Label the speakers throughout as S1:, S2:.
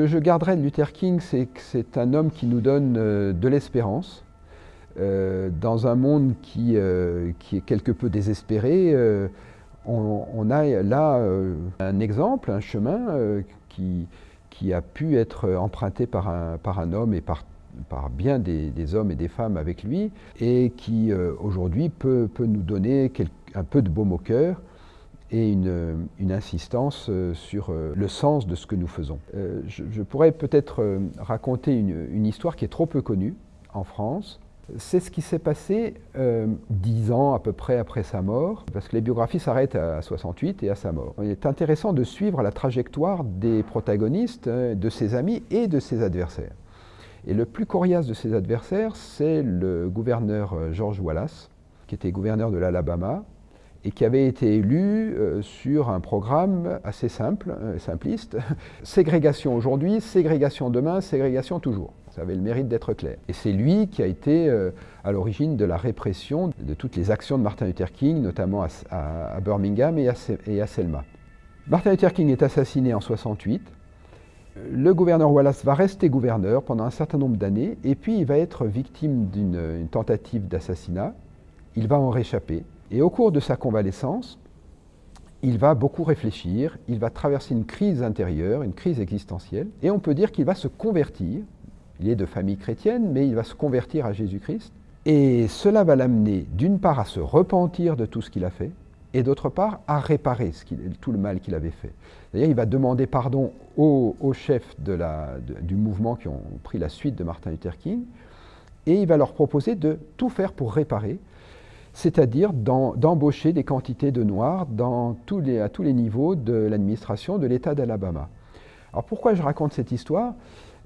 S1: que je garderai de Luther King, c'est que c'est un homme qui nous donne euh, de l'espérance. Euh, dans un monde qui, euh, qui, est quelque peu désespéré, on, a là un exemple, un chemin qui, a pu être emprunté par un, homme et par, bien des, hommes et des femmes avec lui, et qui aujourd'hui peut, peut, nous donner un peu de baume au cœur et une, insistance euh, sur euh, le sens de ce que nous faisons. Euh, je, pourrais peut-être raconter une, histoire qui est trop peu connue en France. C'est ce qui s'est passé dix ans à peu près après sa mort, parce que les biographies s'arrêtent à 68 et à sa mort. Il est intéressant de suivre la trajectoire des protagonistes, de ses amis et de ses adversaires. Et le plus coriace de ses adversaires, c'est le gouverneur George Wallace, qui était gouverneur de l'Alabama, et qui avait été élu euh, sur un programme assez simple, euh, simpliste. ségrégation aujourd'hui, ségrégation demain, ségrégation toujours. Ça avait le mérite d'être clair. Et c'est lui qui a été euh, à l'origine de la répression de toutes les actions de Martin Luther King, notamment à, Birmingham et à, et à, Selma. Martin Luther King est assassiné en 68. Le gouverneur Wallace va rester gouverneur pendant un certain nombre d'années, et puis il va être victime d'une tentative d'assassinat. Il va en réchapper. Et au cours de sa convalescence, il va beaucoup réfléchir, il va traverser une crise intérieure, une crise existentielle, et on peut dire qu'il va se convertir. Il est de famille chrétienne, mais il va se convertir à Jésus-Christ. Et cela va l'amener d'une part à se repentir de tout ce qu'il a fait, et d'autre part à réparer tout le mal qu'il avait fait. D'ailleurs, il va demander pardon aux, chefs du mouvement qui ont pris la suite de Martin Luther King, et il va leur proposer de tout faire pour réparer, c'est-à-dire d'embaucher des quantités de noirs dans tous les, à tous les niveaux de l'administration de l'État d'Alabama. Alors pourquoi je raconte cette histoire?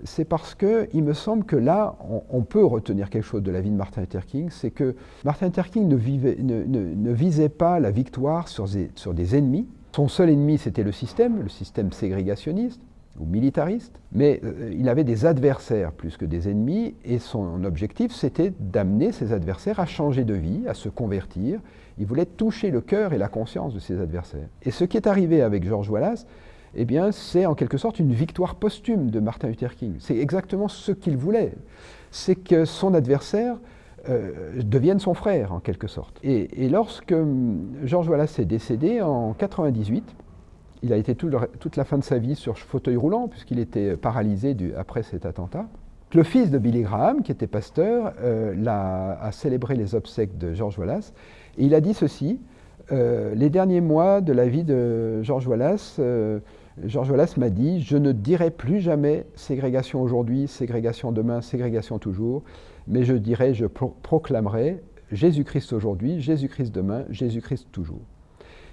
S1: C'est parce qu'il me semble que là, on, peut retenir quelque chose de la vie de Martin Luther King, c'est que Martin Luther King ne, visait pas la victoire sur sur des ennemis. Son seul ennemi, c'était le système, le système ségrégationniste ou militariste, mais euh, il avait des adversaires plus que des ennemis, et son objectif, c'était d'amener ses adversaires à changer de vie, à se convertir. Il voulait toucher le cœur et la conscience de ses adversaires. Et ce qui est arrivé avec George Wallace, eh bien, c'est en quelque sorte une victoire posthume de Martin Luther King. C'est exactement ce qu'il voulait. C'est que son adversaire euh, devienne son frère, en quelque sorte. Et, lorsque hum, George Wallace est décédé en 98, il a été toute la fin de sa vie sur fauteuil roulant, puisqu'il était paralysé après cet attentat. Le fils de Billy Graham, qui était pasteur, euh, a, célébré les obsèques de George Wallace, et il a dit ceci, euh, les derniers mois de la vie de George Wallace, euh, George Wallace m'a dit « Je ne dirai plus jamais ségrégation aujourd'hui, ségrégation demain, ségrégation toujours, mais je dirai, je proclamerai Jésus-Christ aujourd'hui, Jésus-Christ demain, Jésus-Christ toujours ».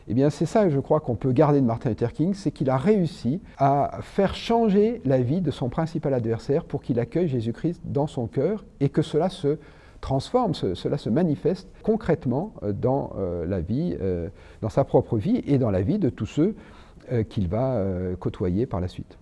S1: Eh bien, c'est ça, je crois, qu'on peut garder de Martin Luther King, c'est qu'il a réussi à faire changer la vie de son principal adversaire pour qu'il accueille Jésus-Christ dans son cœur et que cela se transforme, cela se manifeste concrètement euh, euh, euh, dans sa propre vie et dans la vie de tous ceux qu'il va côtoyer par la suite.